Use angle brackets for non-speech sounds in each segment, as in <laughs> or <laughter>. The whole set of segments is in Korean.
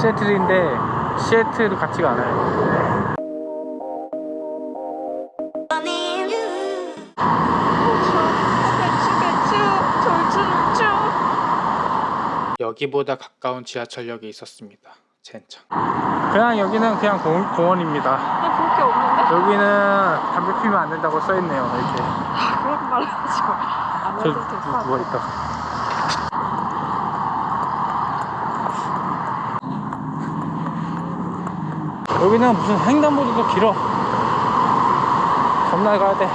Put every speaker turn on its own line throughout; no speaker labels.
시애틀인데 시애틀도 같지가 않아요 여기보다 가까운 지하철역에 있었습니다 젠장 그냥 여기는 그냥 공, 공원입니다
나볼게 없는데?
여기는 담배 피우면 안 된다고 써있네요 이렇게
아, 그런 말 하지 마.
안저
해도 될것
누워
같아.
있다 여기는 무슨 횡단보도도 길어. 겁나게 가야 돼.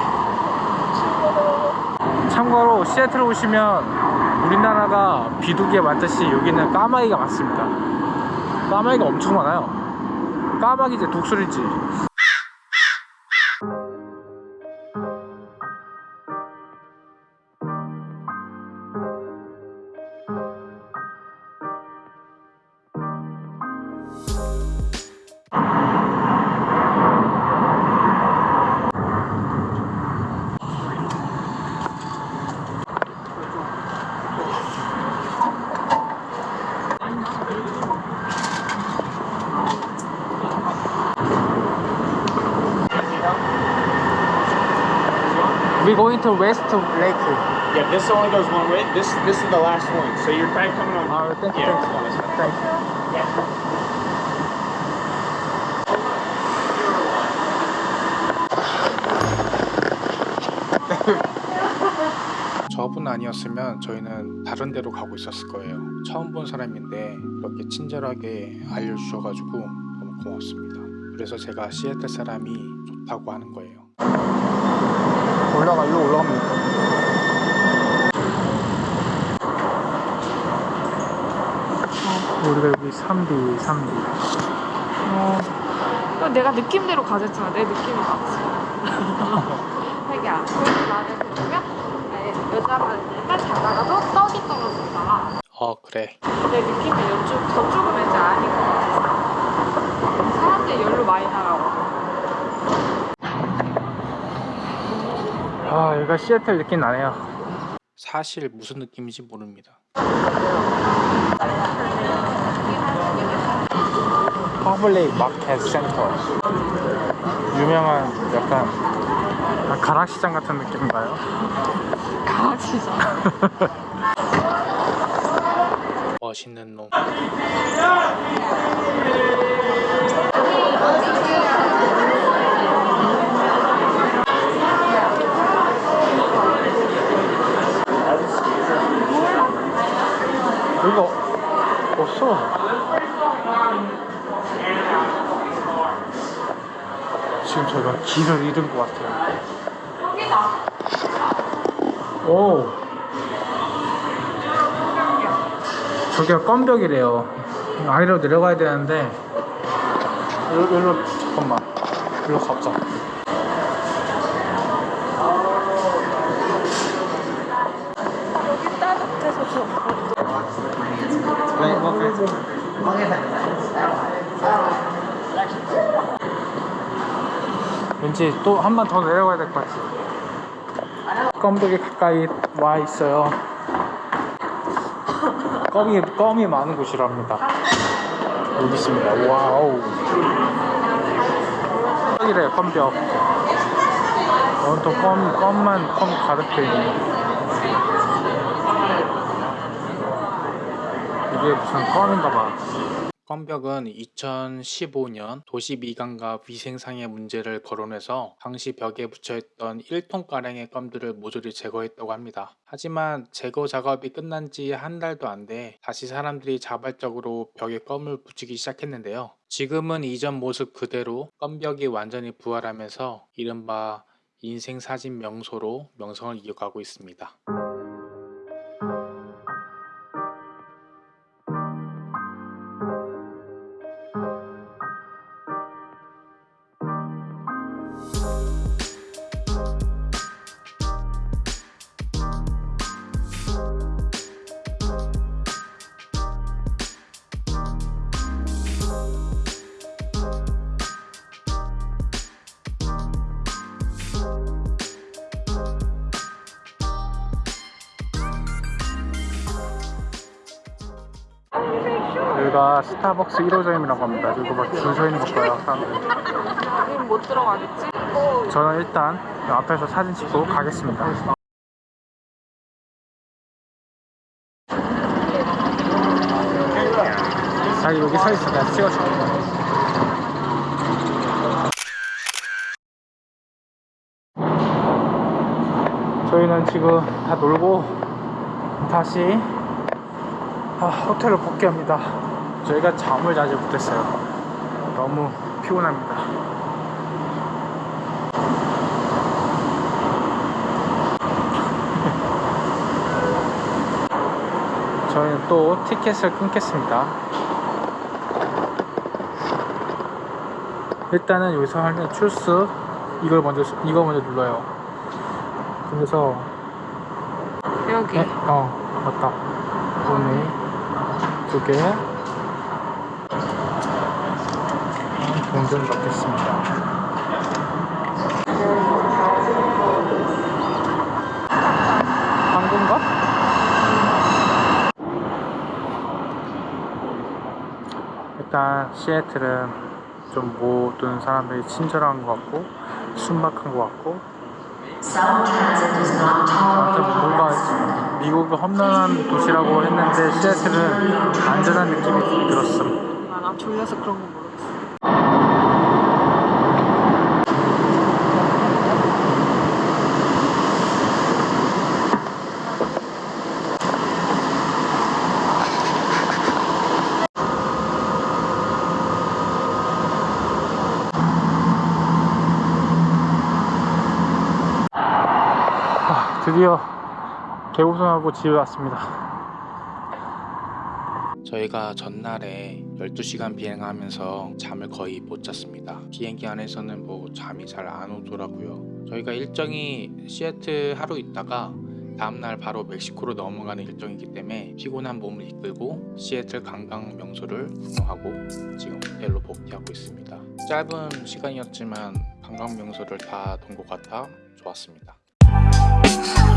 참고로 시애틀 오시면 우리나라가 비둘기에 많듯이 여기는 까마귀가 많습니다. 까마귀가 엄청 많아요. 까마귀 이제 독수리지 We going to West Lake
Yeah, this only goes one way. This this is the last one. So you're probably coming on.
아, 땡큐
yeah,
땡큐
it's on this one.
땡큐 저분 아니었으면 저희는 다른 데로 가고 있었을 거예요. 처음 본 사람인데 그렇게 친절하게 알려주셔가지고 너무 고맙습니다. 그래서 제가 시애틀 사람이 좋다고 하는 거예요. 올라가, 일로 올라가면 될까? 우리가 여기 3D, 3D.
어. 이거 내가 느낌대로 가졌잖아. 내 느낌이 맞지. <laughs> 자기야, 나는 보면 여자분들은 자다가도 떡이 떨어진다.
어, 그래.
내 느낌이 이쪽, 저쪽은 왠지 아닌 것 같았어. 사람들이 욜로 많이 나가고.
아, 여기가 시애틀 느낌 나네요. 사실 무슨 느낌인지 모릅니다. Public Market Center. 유명한 약간 아, 가락시장 같은 느낌인가요?
강아지죠.
멋있는 놈. 여기가 없어. 지금 저희가 길을 잃은 것 같아요. 오. 저기가 껌벽이래요. 아래로 내려가야 되는데 일로, 일로 잠깐만 일로 가보자.
따뜻해서 좋아.
왠지 또 한 번 더 내려가야 될 것 같지. 껌벽이 가까이 와 있어요. 껌이 껌이 많은 곳이랍니다. 여기 있습니다. Wow. 껌벽이래요. 껌벽. 온통 껌 껌만 껌 가득 돼 있네. 이게 무슨 껌인가 봐. 껌벽은 2015년 도시 미관과 위생상의 문제를 거론해서 당시 벽에 붙여있던 1톤가량의 껌들을 모조리 제거했다고 합니다. 하지만 제거 작업이 끝난 지 한 달도 안 돼 다시 사람들이 자발적으로 벽에 껌을 붙이기 시작했는데요. 지금은 이전 모습 그대로 껌벽이 완전히 부활하면서 이른바 인생사진 명소로 명성을 이어가고 있습니다. 여기가 스타벅스 1호점이라고 합니다. 이거 막 줄 서 있는 거 봐요. 사람들.
못 들어가겠지?
저는 일단 앞에서 사진 찍고 가겠습니다. 자기 여기 서 있어. 내가 찍어줄게. 저희는 지금 다 놀고 다시 아, 호텔로 복귀합니다. 저희가 잠을 자지 못했어요. 너무 피곤합니다. <laughs> 저희는 또 티켓을 끊겠습니다. 일단은 여기서 하는 출스 이걸 먼저 이거 먼저 눌러요. 그래서
여기.
네? 어 맞다. 오네 두 개. 동전 넣겠습니다. 한국인가? 일단 시애틀은 좀 모든 사람들이 친절한 것 같고 순박한 것 같고 아무튼 뭔가 미국이 험난한 도시라고 했는데 시애틀은 안전한 느낌이 들었음
아, 나 졸려서 그런 거모
드디어 개우선하고 집에 왔습니다. 저희가 전날에 12시간 비행하면서 잠을 거의 못 잤습니다. 비행기 안에서는 뭐 잠이 잘 안 오더라고요. 저희가 일정이 시애틀 하루 있다가 다음날 바로 멕시코로 넘어가는 일정이기 때문에 피곤한 몸을 이끌고 시애틀 관광 명소를 구경하고 지금 호텔로 복귀하고 있습니다. 짧은 시간이었지만 관광 명소를 다 돈 것 같아 좋았습니다 Yeah.